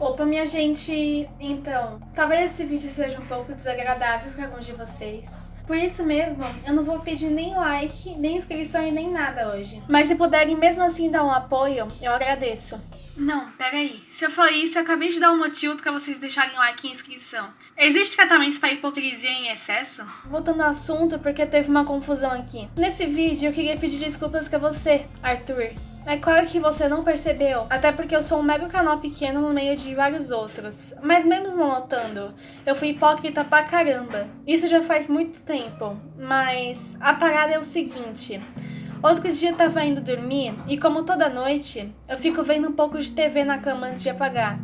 Opa, minha gente, então, talvez esse vídeo seja um pouco desagradável para alguns de vocês. Por isso mesmo, eu não vou pedir nem like, nem inscrição e nem nada hoje. Mas se puderem mesmo assim dar um apoio, eu agradeço. Não, peraí. Se eu falei isso, eu acabei de dar um motivo para vocês deixarem like e inscrição. Existe tratamento para hipocrisia em excesso? Voltando ao assunto, porque teve uma confusão aqui. Nesse vídeo, eu queria pedir desculpas para você, Arthur. É claro que você não percebeu, até porque eu sou um mega canal pequeno no meio de vários outros. Mas mesmo não notando, eu fui hipócrita pra caramba. Isso já faz muito tempo, mas a parada é o seguinte... Outro dia eu tava indo dormir e como toda noite, eu fico vendo um pouco de TV na cama antes de apagar.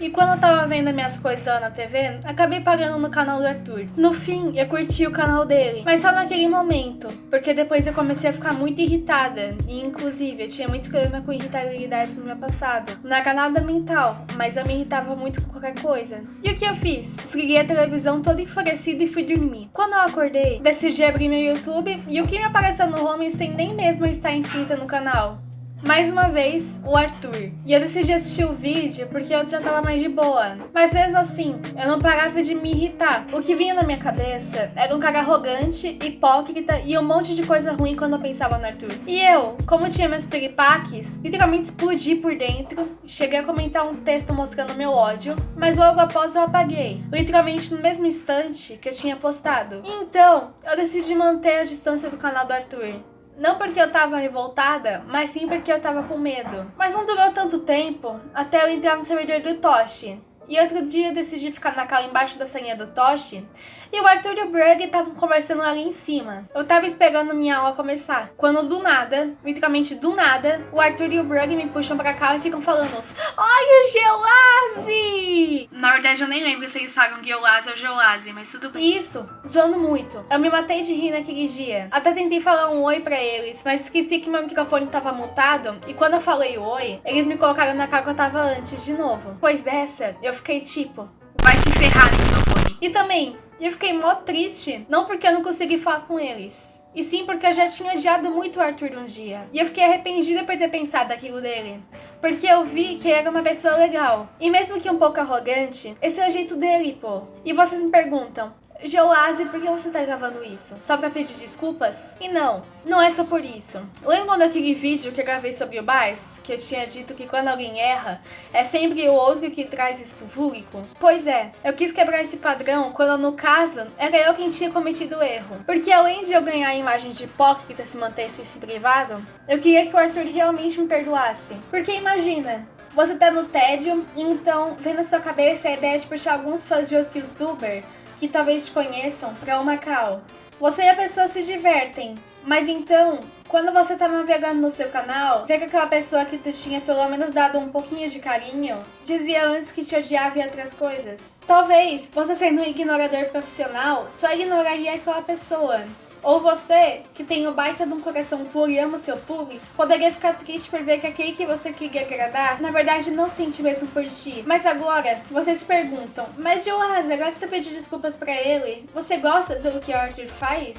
E quando eu tava vendo minhas coisas lá na TV, acabei pagando no canal do Arthur. No fim, eu curti o canal dele, mas só naquele momento, porque depois eu comecei a ficar muito irritada, e inclusive eu tinha muito problema com irritabilidade no meu passado. Não era nada mental, mas eu me irritava muito com qualquer coisa. E o que eu fiz? Desliguei a televisão toda enfurecida e fui dormir. Quando eu acordei, decidi abrir meu YouTube, e o que me apareceu no home sem nem mesmo estar inscrita no canal? Mais uma vez, o Arthur. E eu decidi assistir o vídeo porque eu já tava mais de boa. Mas mesmo assim, eu não parava de me irritar. O que vinha na minha cabeça era um cara arrogante, hipócrita e um monte de coisa ruim quando eu pensava no Arthur. E eu, como tinha meus piripaques, literalmente explodi por dentro. Cheguei a comentar um texto mostrando meu ódio, mas logo após eu apaguei. Literalmente no mesmo instante que eu tinha postado. Então, eu decidi manter a distância do canal do Arthur. Não porque eu tava revoltada, mas sim porque eu tava com medo. Mas não durou tanto tempo até eu entrar no servidor do Toshi. E outro dia eu decidi ficar na cal embaixo da senha do Toshi e o Arthur e o Berg estavam conversando ali em cima. Eu tava esperando minha aula começar, quando do nada, literalmente do nada, o Arthur e o Berg me puxam pra cá e ficam falando Olha o Geolase! Na verdade eu nem lembro se eles falam Geolase ou Geolase, mas tudo bem. Isso, zoando muito. Eu me matei de rir naquele dia. Até tentei falar um oi pra eles, mas esqueci que meu microfone tava mutado e quando eu falei oi, eles me colocaram na cara que eu tava antes de novo. Pois dessa, eu fiquei tipo, vai se ferrar microfone. E também, eu fiquei mó triste, não porque eu não consegui falar com eles, e sim porque eu já tinha odiado muito o Arthur um dia. E eu fiquei arrependida por ter pensado aquilo dele. Porque eu vi que ele era uma pessoa legal. E mesmo que um pouco arrogante, esse é o jeito dele, pô. E vocês me perguntam, Geoase, por que você tá gravando isso? Só pra pedir desculpas? E não, não é só por isso. Lembram daquele vídeo que eu gravei sobre o Bars? Que eu tinha dito que quando alguém erra, é sempre o outro que traz isso pro público? Pois é, eu quis quebrar esse padrão quando no caso, era eu quem tinha cometido o erro. Porque além de eu ganhar a imagem de hipócrita se mantesse esse privado, eu queria que o Arthur realmente me perdoasse. Porque imagina, você tá no tédio, então vem na sua cabeça a ideia de puxar alguns fãs de outro youtuber que talvez conheçam para o Macau. Você e a pessoa se divertem, mas então, quando você tá navegando no seu canal, vê que aquela pessoa que tu tinha pelo menos dado um pouquinho de carinho, dizia antes que te odiava e outras coisas. Talvez, você sendo um ignorador profissional, só ignoraria aquela pessoa. Ou você, que tem o baita de um coração puro e ama seu público, poderia ficar triste por ver que aquele que você queria agradar, na verdade não sente mesmo por ti. Mas agora, vocês perguntam, mas Joás, agora que tu pediu desculpas pra ele, você gosta do que Arthur faz?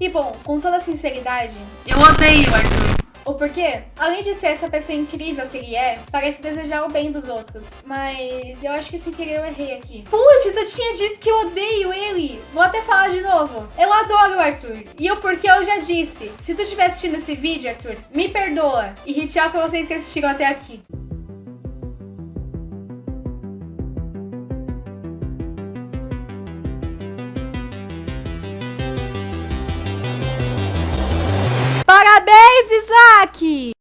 E bom, com toda sinceridade, eu odeio Arthur. O porquê, além de ser essa pessoa incrível que ele é, parece desejar o bem dos outros. Mas eu acho que sem querer eu errei aqui. Putz, eu tinha dito que eu odeio ele. Vou até falar de novo. Eu adoro o Arthur. E o porquê eu já disse. Se tu estiver assistindo esse vídeo, Arthur, me perdoa. E ritual pra vocês que assistiram até aqui. Parabéns, Isaac!